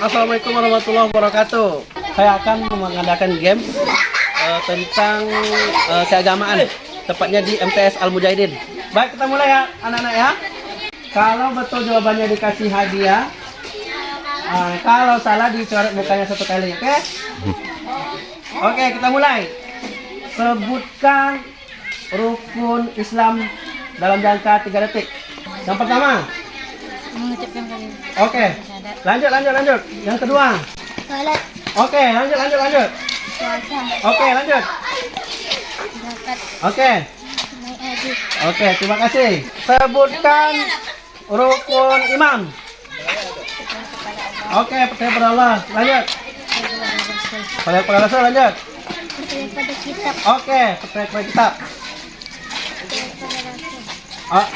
Assalamualaikum warahmatullahi wabarakatuh. Saya akan mengadakan game uh, tentang uh, keagamaan, tepatnya di MTS Al Mujahidin. Baik, kita mulai ya, anak-anak ya. Kalau betul jawabannya dikasih hadiah, uh, kalau salah dicoret mukanya satu kali, oke? Oke, kita mulai. Sebutkan rukun Islam dalam jangka 3 detik. Yang pertama, mengucapkan kalimat oke. Lanjut, lanjut, lanjut. Yang kedua, salat oke. Lanjut, lanjut, lanjut. puasa Oke, lanjut. zakat Oke, haji oke. Terima kasih. Sebutkan rukun imam. Oke, percaya pada Allah. Lanjut. Percaya pada Rasul. Lanjut. percaya pada kitab Oke, percaya pada kitab. percaya pada rasul Oh,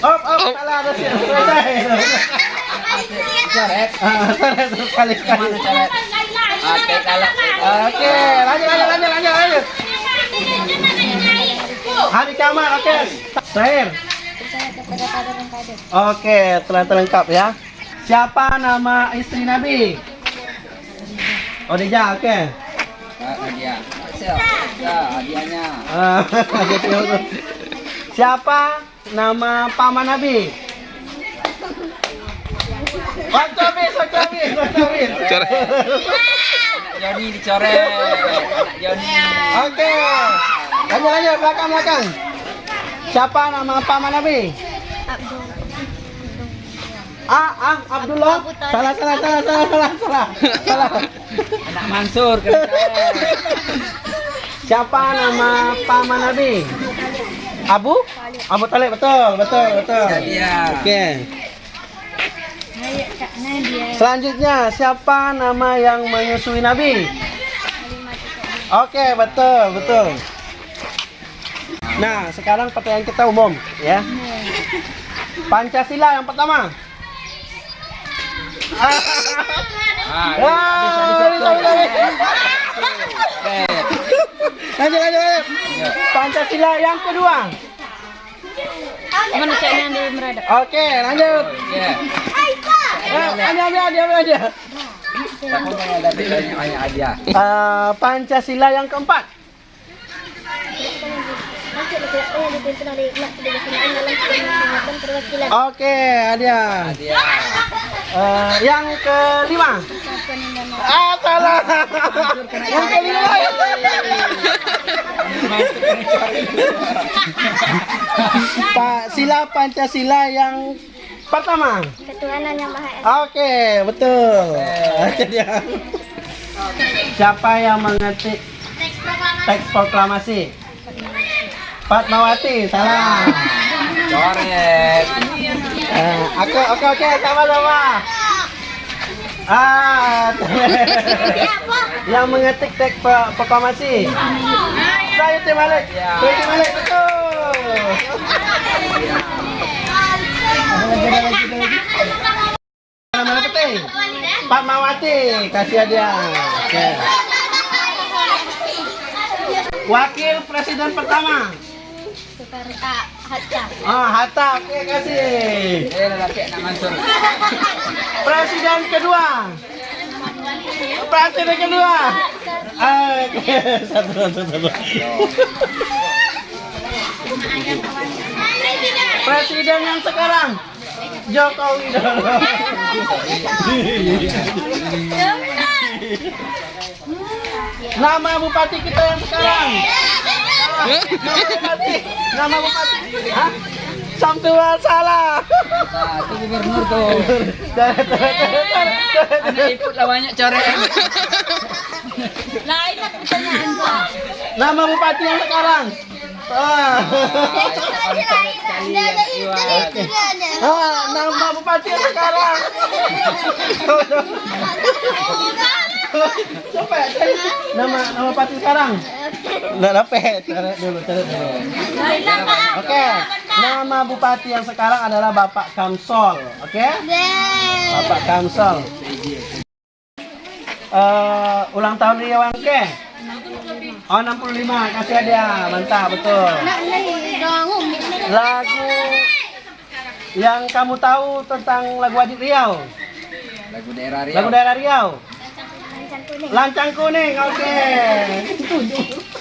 salah ada sih. Selesai. Coret. Salah sekali sekali. Mana coret? Oke, kalau Oke, lanjut, lanjut, lanjut, lanjut, lanjut. Hari kiamat, oke. Terakhir. Oke, telah terlengkap ya. Siapa nama istri Nabi? Odija, oke. Ah. Hasil. Ya, hadiahnya. Ah, Siapa nama paman Nabi? Waktu habis, waktu habis, waktu habis. Joni dicoret. Joni. Oke. Lanjut, lanjut, belakang, belakang. Siapa nama paman Nabi? Abdul Ah, ah, Abdullah. Salah, salah, salah, salah, salah, salah. Salah. Anak Mansur. Siapa nama paman Nabi? Abu? Abu Talib, betul, betul, betul. Oke. Selanjutnya, siapa nama yang menyusui Nabi? Oke, betul, betul. Nah, sekarang pertanyaan kita umum, ya. Pancasila yang pertama. Ah, Wah, habis, habis, bisa. Oke. Lanjut, lanjut, lanjut. Pancasila yang kedua. manusia yang di meradap Oke, lanjut. Ya. Eh. Siapa yang ada bedanya banyak hadiah? Eh, Pancasila yang keempat. perwakilan Oke, ada. Hadiah. Eh, yang kelima. Ah, salah. yang kelima. Pak sila Pancasila yang pertama. ketuhanan yang maha esa Oke, betul. Oke, dia. Siapa yang mengetik teks proklamasi? Fatmawati, salah. Coret. Eh, aku, oke, oke, sama-sama. Ah, yang mengetik teks pro- proklamasi. Saya Tim Malik. Saya Tim Malik, betul. Mana? Pak Mawati, kasih hadiah. Oke. Wakil Presiden pertama. Soekarno Hatta Ah, Hatta, oke kasih. Eh, lelaki. Presiden kedua. Presiden kedua. Ah, satu, satu, satu. Presiden yang sekarang. Jokowi Widodo. Nama bupati kita yang sekarang. Nama bupati. Nama bupati. Hah? Salah. Itu gubernur tuh. Anak ikut lah banyak coret. lain lah pertanyaan gua Nama bupati yang sekarang. Ah. Ah, nama bupati sekarang. Coba nama nama bupati sekarang. Nggak dapat. Cari dulu, cari dulu. Oke, nama bupati yang sekarang adalah Bapak Kamsol. Oke? Bapak Kamsol. Eh, ulang tahun Ria Wangke. Oh, 65. Kasih hadiah. Mantap, betul. Lagu yang kamu tahu tentang lagu Wajib Riau. Lagu daerah Riau. Lagu daerah Riau. Lancang kuning. Lancang kuning, oke.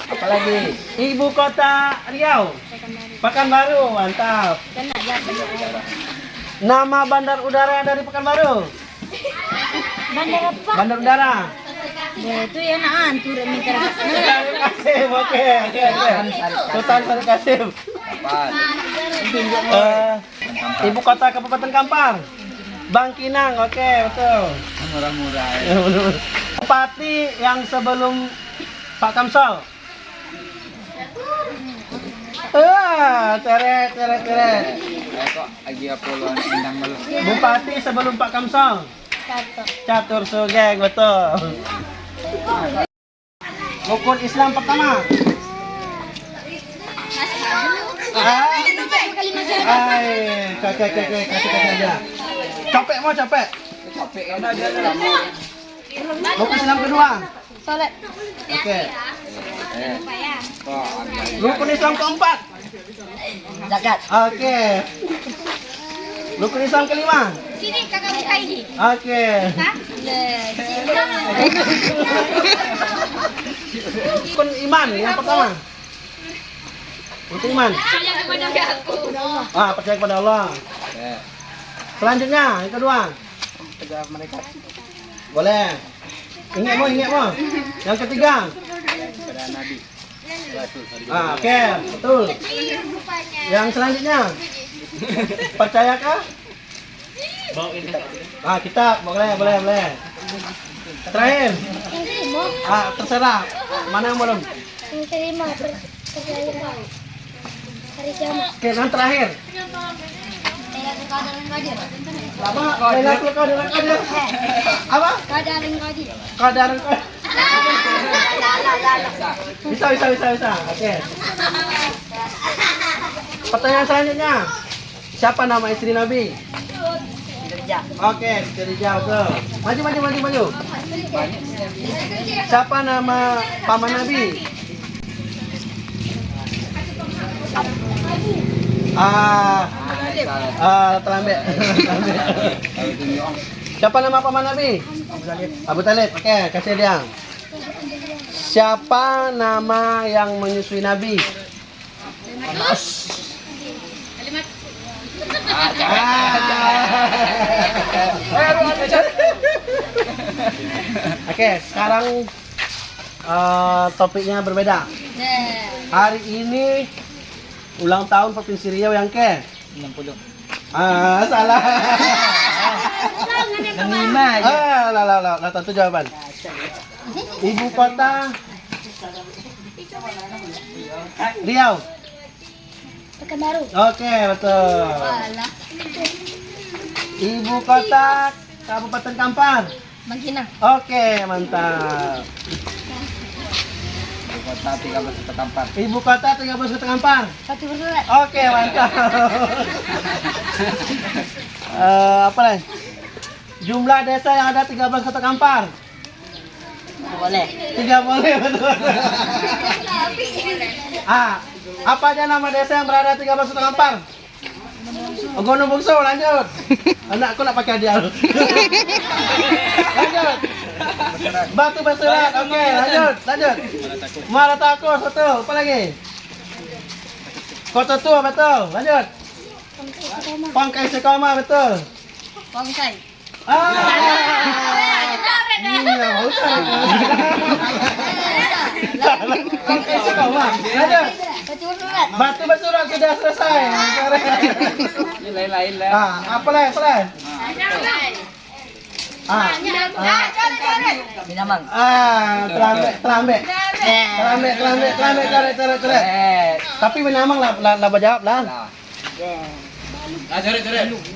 Apa lagi? Ibu kota Riau. Pekanbaru, mantap. Nama bandar udara dari Pekanbaru. Bandar apa? Bandar udara. Ya, itu ya naan turun Kasim, oke, oke, oke. Sultan Sari Kasim. Eh, ibu kota Kabupaten Kampar. Bangkinang, oke, betul. Murah-murah ya. Bupati yang sebelum Pak Kamsol. Ah, Apollo endang malu. Bupati sebelum Pak Kamsol. Satu. Catur Sugeng, betul. Rukun Islam pertama. Hai, kakek, kakek, kakek, kakek aja. Capek mau capek. Capek kan lama. Rukun Islam kedua. Salat. Oke. Eh, kok agak Rukun Islam keempat. Zakat. Oke. Rukun Islam kelima. Sini kakak buka ini. Oke. Rukun iman yang pertama. Rukun iman. Percaya kepada aku. Ah, percaya kepada Allah. eh, Selanjutnya, yang kedua. tegar mereka Boleh. Ingat mau, ingat mau. Yang ketiga. Ah, oke, betul. Yang selanjutnya. Percayakah? Ah, kita boleh, boleh, boleh. Terakhir. Ah, terserah. Mana yang belum? Yang kelima. Percaya hari kiamat. Oke, yang terakhir. Lailatul Qadar yang Qadir. Bisa, bisa, bisa, bisa. Oke. Pertanyaan selanjutnya. Siapa nama istri Nabi? Oke, jauh tuh. Maju, maju, maju, maju. Siapa nama paman Nabi? Ah, Ah, Siapa nama paman Nabi? Abu Talib. Oke, kasih dia. Siapa nama yang menyusui Nabi? Oke, sekarang eh, topiknya berbeda. Hari ini ulang tahun Provinsi Riau yang ke? 60. Ah, salah. Lima aja. Ah, lah, lah, lah, lah, tentu jawaban. Ibu kota Riau. Pekanbaru. Oke, betul. Ibu kota Kabupaten Kampar. Bangkina. Oke, mantap. Kota 13 Kota Kampar. Ibu kota 13 Kota Kampar. Satu bersurat. Oke, mantap. Eh, apa lagi? Jumlah desa yang ada 13 Kota Kampar. Boleh. Tiga boleh betul. ah, apa aja nama desa yang berada 13 Kota Kampar? Gunung Bungsu, lanjut. Anakku nak pakai hadiah. lanjut. Batu Basurat, oke, lanjut, lanjut. Muara Takus, betul. Apa lagi? Kota Tua, betul. Lanjut. Pangkai Sekoma, betul. Bonsai. Ah, iya, mau Pangkai Sekoma, lanjut. Satu bersurat. Batu Basurat sudah selesai. Ini lain-lain lah. Ah, apa lagi? Apa lagi? Tapi menamang lah, lah, lah jawab lah.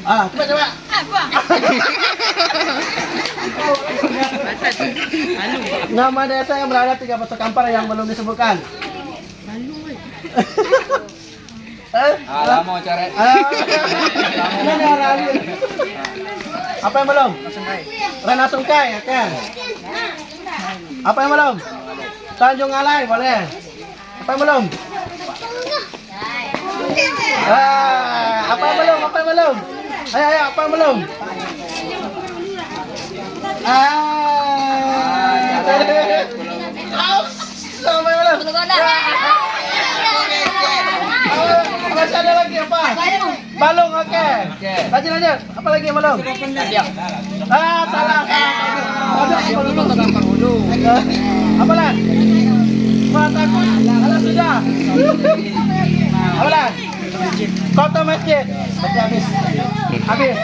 Ah. Nama desa yang berada tiga pasar kampar yang belum disebutkan. Alah mau cari. Ah. Apa yang belum? Rena Sungkai, oke. Apa yang belum? Tanjung Alai, boleh. Apa yang belum? Ah, apa yang belum? Apa yang belum? Ayo, ayo, apa yang belum? Ah. Aus. Sama yang? Belum. Ah, Masih ada lagi apa? Balung. Balung, oke. Oke. Lanjut lanjut. Apa lagi balung? Hadiah. Ah, salah. Ada gampang dulu. Apa? Wah, takut. Alah sudah. Apa lah? Kota masjid. Berarti habis. Habis.